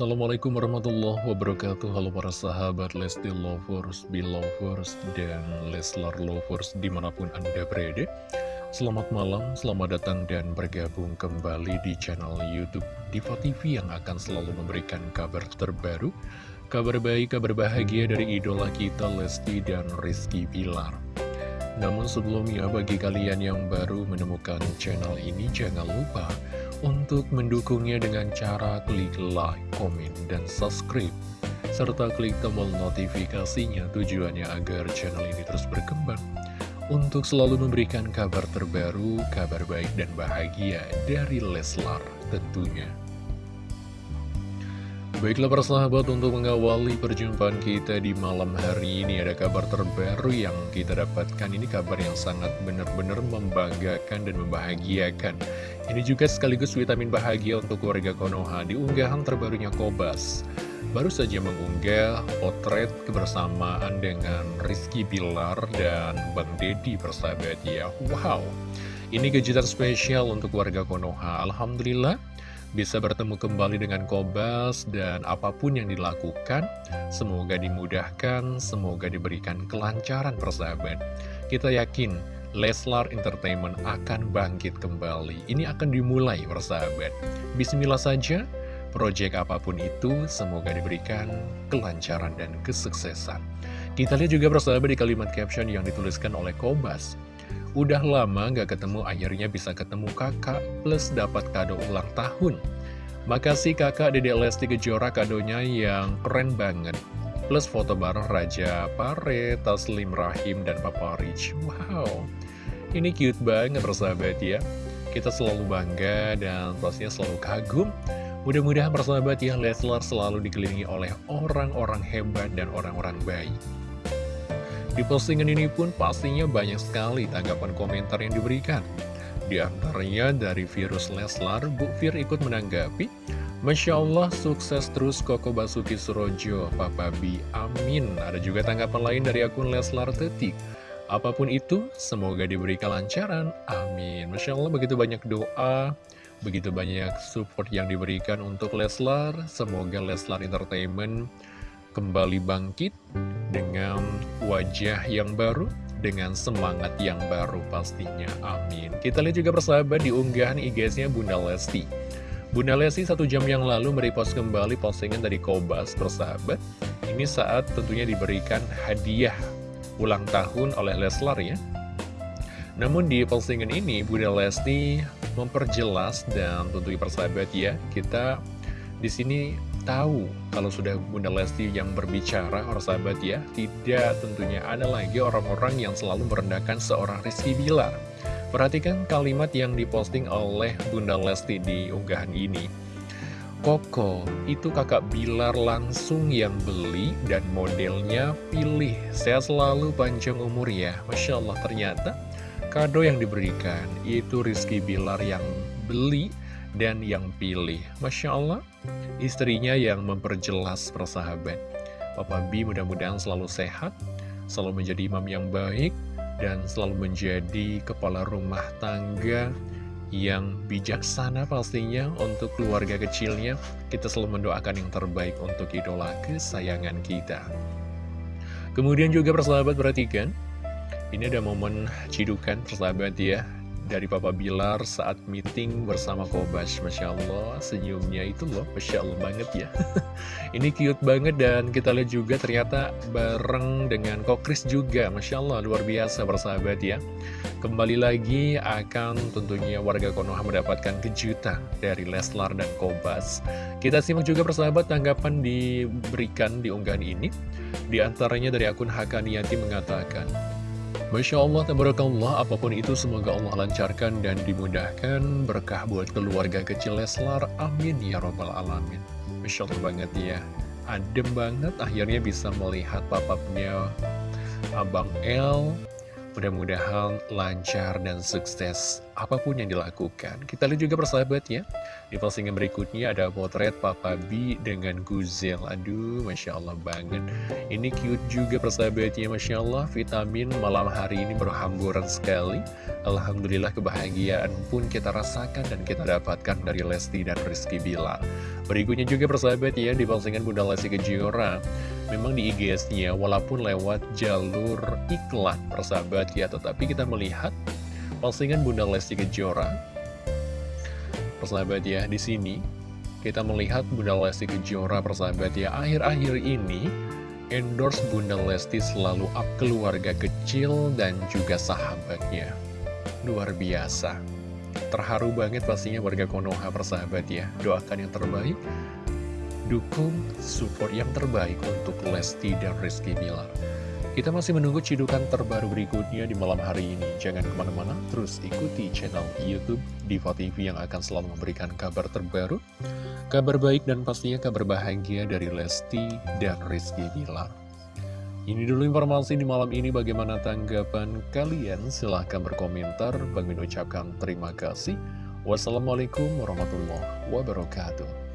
Assalamualaikum warahmatullahi wabarakatuh. Halo para sahabat Lesti Lovers, Belovers, dan Leslar Lovers di mana pun anda berada. Selamat malam, selamat datang dan bergabung kembali di channel Youtube Diva TV yang akan selalu memberikan kabar terbaru Kabar baik, kabar bahagia dari idola kita Lesti dan Rizky Bilar. Namun sebelumnya bagi kalian yang baru menemukan channel ini jangan lupa untuk mendukungnya dengan cara klik like, komen, dan subscribe serta klik tombol notifikasinya tujuannya agar channel ini terus berkembang untuk selalu memberikan kabar terbaru, kabar baik dan bahagia dari Leslar tentunya. Baiklah persahabat untuk mengawali perjumpaan kita di malam hari ini ada kabar terbaru yang kita dapatkan. Ini kabar yang sangat benar-benar membanggakan dan membahagiakan. Ini juga sekaligus vitamin bahagia untuk warga Konoha di unggahan terbarunya Kobas. Baru saja mengunggah potret kebersamaan dengan Rizky Bilar dan Bang Dedi persahabat ya. Wow. Ini kejutan spesial untuk warga Konoha. Alhamdulillah bisa bertemu kembali dengan Kobas dan apa pun yang dilakukan, semoga dimudahkan, semoga diberikan kelancaran persahabat. Kita yakin Leslar Entertainment akan bangkit kembali. Ini akan dimulai persahabat. Bismillah saja, proyek apa pun itu semoga diberikan kelancaran dan kesuksesan. Kita lihat juga persahabat di kalimat caption yang dituliskan oleh Kobas. Udah lama gak ketemu, akhirnya bisa ketemu kakak, plus dapat kado ulang tahun. Makasih kakak Dede Lesti Kejora kadonya yang keren banget. Plus foto bareng Raja Pare, Taslim Rahim, dan Papa Rich. Wow, ini cute banget persahabat ya. Kita selalu bangga dan pastinya selalu kagum. Mudah-mudahan persahabat ya Leslar selalu dikelilingi oleh orang-orang hebat dan orang-orang baik. Di postingan ini pun pastinya banyak sekali tanggapan komentar yang diberikan. Di antaranya dari virus Leslar, Bu Fir ikut menanggapi, Masya Allah, sukses terus Koko Basuki Surojo, Papa Bi, amin. Ada juga tanggapan lain dari akun Leslar Tetik. Apa pun itu, semoga diberi kelancaran, amin. Masya Allah, begitu banyak doa, begitu banyak support yang diberikan untuk Leslar. Semoga Leslar Entertainment kembali bangkit dengan wajah yang baru, dengan semangat yang baru pastinya. Amin. Kita lihat juga persahabat di unggahan IG-nya Bunda Lesti. Bunda Lesti satu jam yang lalu merepost kembali postingan dari Kobas persahabat. Ini saat tentunya diberikan hadiah ulang tahun oleh Leslar ya. Namun di postingan ini Bunda Lesti memperjelas dan tentunya persahabat ya, kita di sini tahu kalau sudah Bunda Lesti yang berbicara, orang sahabat ya, tidak tentunya ada lagi orang-orang yang selalu merendahkan seorang Rizky Bilar. Perhatikan kalimat yang diposting oleh Bunda Lesti di unggahan ini. Koko, itu kakak Bilar langsung yang beli dan modelnya pilih. Saya selalu panjang umur ya. Masya Allah ternyata kado yang diberikan itu Rizky Bilar yang beli dan yang pilih. Masya Allah, istrinya yang memperjelas persahabat. Papa B mudah-mudahan selalu sehat, selalu menjadi imam yang baik, dan selalu menjadi kepala rumah tangga yang bijaksana pastinya untuk keluarga kecilnya. Kita selalu mendoakan yang terbaik untuk idola kesayangan kita. Kemudian juga persahabat perhatikan, ini ada momen cidukan persahabat ya, dari Papa Bilar saat meeting bersama Kobas Masya Allah senyumnya itu loh Masya Allah banget ya. Ini cute banget dan kita lihat juga ternyata bareng dengan Kokris juga. Masya Allah luar biasa bersahabat ya. Kembali lagi akan tentunya warga Konoha mendapatkan kejutan dari Leslar dan Kobas Kita simak juga persahabat tanggapan diberikan di unggahan ini. Di antaranya dari akun Hakaniati mengatakan Masya Allah, tabarakallah, apa pun itu semoga Allah lancarkan dan dimudahkan berkah buat keluarga kecil Leslar. Amin ya robbal alamin. Masya Allah banget ya. Adem banget akhirnya bisa melihat papapnya Abang L Mudah-mudahan lancar dan sukses apa pun yang dilakukan. Kita lihat juga persahabat ya. Di postingan berikutnya ada potret Papa B dengan Guzel. Aduh, Masya Allah banget. Ini cute juga persahabatnya, Masya Allah. Vitamin malam hari ini berhamburan sekali. Alhamdulillah kebahagiaan pun kita rasakan dan kita dapatkan dari Lesti dan Rizky Bilar. Berikutnya juga persahabat ya, di postingan Bunda Lesti Kejora. Memang di IGS-nya, walaupun lewat jalur iklan persahabat ya, tetapi kita melihat postingan Bunda Lesti Kejora. Persahabat ya, di sini kita melihat Bunda Lesti Kejora persahabat ya, akhir-akhir ini endorse Bunda Lesti selalu up keluarga kecil dan juga sahabatnya. Luar biasa. Terharu banget pastinya warga Konoha persahabat ya Doakan yang terbaik Dukung support yang terbaik untuk Lesti dan Rizky Bilar Kita masih menunggu cidukan terbaru berikutnya di malam hari ini Jangan ke mana-mana, terus ikuti channel Youtube Diva TV yang akan selalu memberikan kabar terbaru Kabar baik dan pastinya kabar bahagia dari Lesti dan Rizky Bilar ini dulu informasi di malam ini bagaimana tanggapan kalian? Silahkan berkomentar. Bang Min ucapkan terima kasih. Wassalamualaikum warahmatullahi wabarakatuh.